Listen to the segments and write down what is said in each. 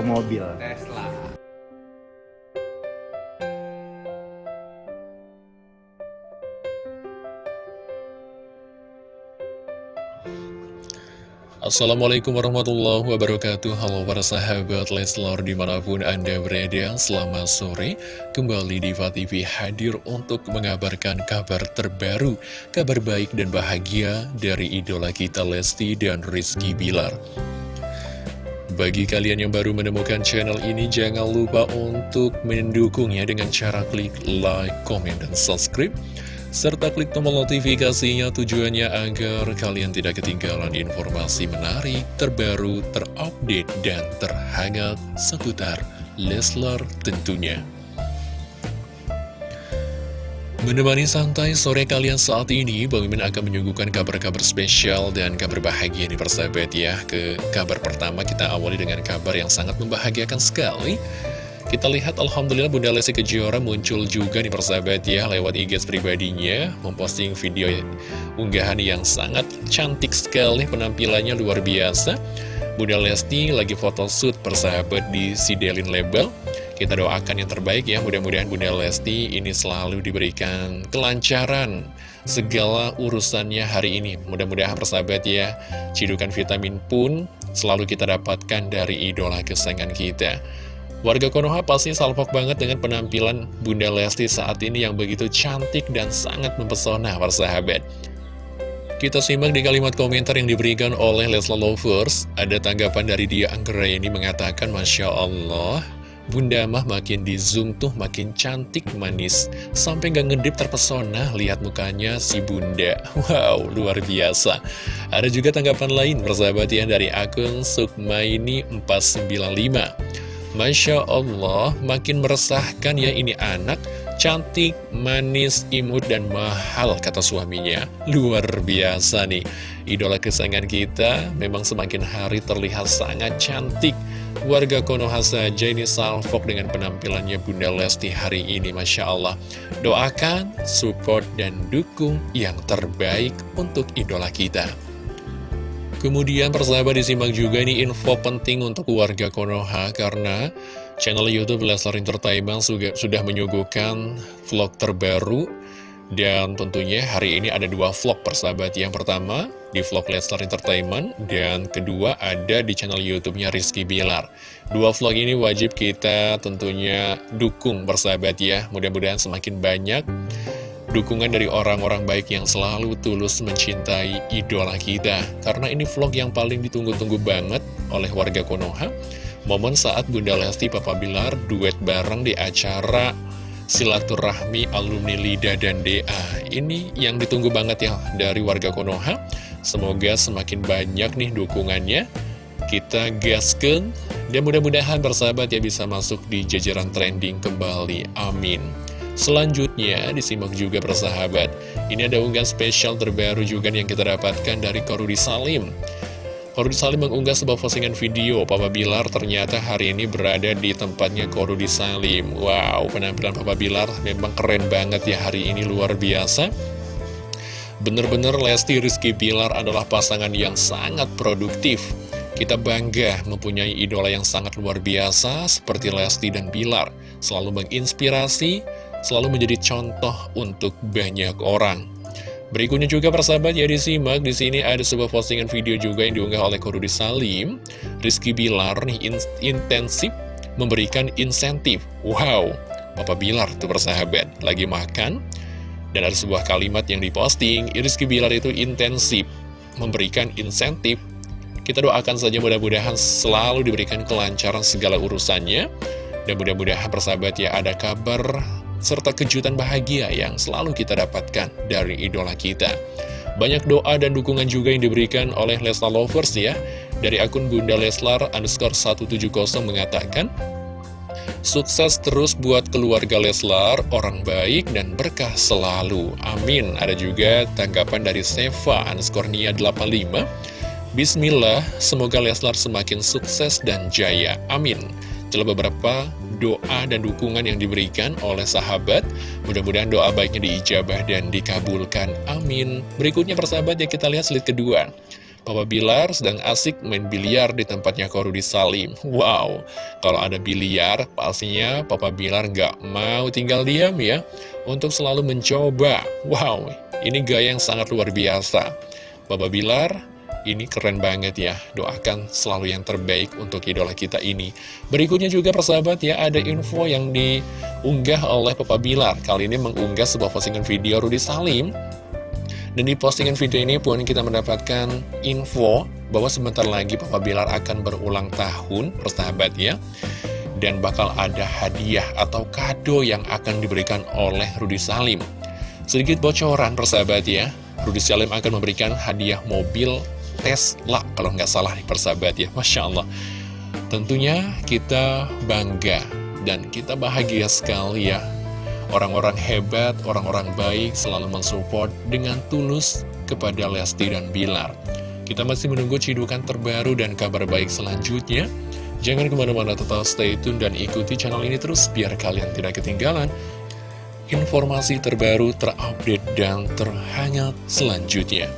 video mobil. Tesla. Assalamualaikum warahmatullahi wabarakatuh Halo para sahabat Leslor di mana pun anda berada Selamat sore Kembali di TV hadir untuk mengabarkan kabar terbaru Kabar baik dan bahagia dari idola kita Lesti dan Rizky Bilar bagi kalian yang baru menemukan channel ini, jangan lupa untuk mendukungnya dengan cara klik like, comment, dan subscribe serta klik tombol notifikasinya tujuannya agar kalian tidak ketinggalan informasi menarik, terbaru, terupdate, dan terhangat seputar Leslar tentunya. Menemani santai sore kalian saat ini, Bang Mimin akan menyuguhkan kabar-kabar spesial dan kabar bahagia nih persahabat ya. Ke kabar pertama kita awali dengan kabar yang sangat membahagiakan sekali. Kita lihat Alhamdulillah Bunda Lesti Kejora muncul juga nih persahabat ya lewat IG pribadinya memposting video unggahan yang sangat cantik sekali penampilannya luar biasa Bunda Lesti lagi foto shoot persahabat di Sidelin Label kita doakan yang terbaik ya. Mudah-mudahan Bunda Lesti ini selalu diberikan kelancaran segala urusannya hari ini. Mudah-mudahan persahabat ya cidukan vitamin pun selalu kita dapatkan dari idola kesayangan kita. Warga Konoha pasti salvok banget dengan penampilan Bunda Lesti saat ini yang begitu cantik dan sangat mempesona para sahabat. Kita simak di kalimat komentar yang diberikan oleh Lesla Lovers. Ada tanggapan dari dia. Ini mengatakan, Masya Allah, Bunda mah makin di zoom tuh makin cantik manis. Sampai gak ngedip terpesona lihat mukanya si Bunda. Wow, luar biasa. Ada juga tanggapan lain persahabat ya dari akun Sukmaini 495. Masya Allah, makin meresahkan ya ini anak, cantik, manis, imut, dan mahal, kata suaminya. Luar biasa nih, idola kesayangan kita memang semakin hari terlihat sangat cantik. Warga Konoha saja ini salvok dengan penampilannya Bunda Lesti hari ini, Masya Allah. Doakan, support, dan dukung yang terbaik untuk idola kita. Kemudian persahabat disimak juga ini info penting untuk warga Konoha karena channel Youtube Leslar Entertainment sudah menyuguhkan vlog terbaru dan tentunya hari ini ada dua vlog persahabat Yang pertama di vlog Leslar Entertainment Dan kedua ada di channel Youtubenya Rizky Bilar Dua vlog ini wajib kita tentunya dukung persahabat ya Mudah-mudahan semakin banyak dukungan dari orang-orang baik yang selalu tulus mencintai idola kita. Karena ini vlog yang paling ditunggu-tunggu banget oleh warga Konoha. Momen saat Bunda Lesti Papa Bilar duet bareng di acara silaturahmi alumni Lida dan DA. Ini yang ditunggu banget ya dari warga Konoha. Semoga semakin banyak nih dukungannya. Kita gaskan dan mudah-mudahan bersahabat ya bisa masuk di jajaran trending kembali. Amin. Selanjutnya, disimak juga persahabat. Ini ada unggahan spesial terbaru juga yang kita dapatkan dari Korudi Salim. Korudi Salim mengunggah sebuah postingan video Papa Bilar ternyata hari ini berada di tempatnya Korudi Salim. Wow, penampilan Papa Bilar memang keren banget ya hari ini, luar biasa. Bener-bener Lesti Rizky Bilar adalah pasangan yang sangat produktif. Kita bangga mempunyai idola yang sangat luar biasa seperti Lesti dan Bilar. Selalu menginspirasi, selalu menjadi contoh untuk banyak orang. Berikutnya juga persahabat ya disimak di sini ada sebuah postingan video juga yang diunggah oleh Korudi Salim. Rizky Bilar nih in intensif memberikan insentif. Wow, Bapak Bilar tuh persahabat lagi makan dan ada sebuah kalimat yang diposting. Rizky Bilar itu intensif memberikan insentif. Kita doakan saja mudah-mudahan selalu diberikan kelancaran segala urusannya. Dan mudah-mudahan persahabat ya ada kabar serta kejutan bahagia yang selalu kita dapatkan dari idola kita. Banyak doa dan dukungan juga yang diberikan oleh Leslar Lovers ya. Dari akun Bunda Leslar underscore 170 mengatakan, Sukses terus buat keluarga Leslar, orang baik dan berkah selalu. Amin. Ada juga tanggapan dari Seva underscore Nia 85. Bismillah, semoga Leslar semakin sukses dan jaya. Amin. Telah beberapa doa dan dukungan yang diberikan oleh sahabat. Mudah-mudahan doa baiknya diijabah dan dikabulkan. Amin. Berikutnya persahabat ya kita lihat slide kedua. Papa Bilar sedang asik main biliar di tempatnya Korudi Salim. Wow, kalau ada biliar, pastinya Papa Bilar nggak mau tinggal diam ya, untuk selalu mencoba. Wow, ini gaya yang sangat luar biasa. Papa Bilar, ini keren banget ya, doakan selalu yang terbaik untuk idola kita ini. Berikutnya juga persahabat ya, ada info yang diunggah oleh Papa Bilar. Kali ini mengunggah sebuah postingan video Rudi Salim dan di postingan video ini pun kita mendapatkan info bahwa sebentar lagi Papa Bilar akan berulang tahun, persahabat ya. Dan bakal ada hadiah atau kado yang akan diberikan oleh Rudi Salim. Sedikit bocoran persahabat ya, Rudi Salim akan memberikan hadiah mobil Tesla, kalau nggak salah nih persahabat ya, Masya Allah. Tentunya kita bangga dan kita bahagia sekali ya Orang-orang hebat, orang-orang baik selalu mensupport dengan tulus kepada Lesti dan Bilar. Kita masih menunggu cidukan terbaru dan kabar baik selanjutnya. Jangan ke mana-mana tetap stay tune dan ikuti channel ini terus biar kalian tidak ketinggalan informasi terbaru, terupdate, dan terhangat selanjutnya.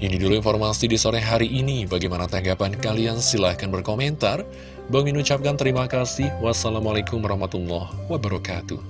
Ini dulu informasi di sore hari ini. Bagaimana tanggapan kalian? Silahkan berkomentar. Bang Min ucapkan terima kasih. Wassalamualaikum warahmatullahi wabarakatuh.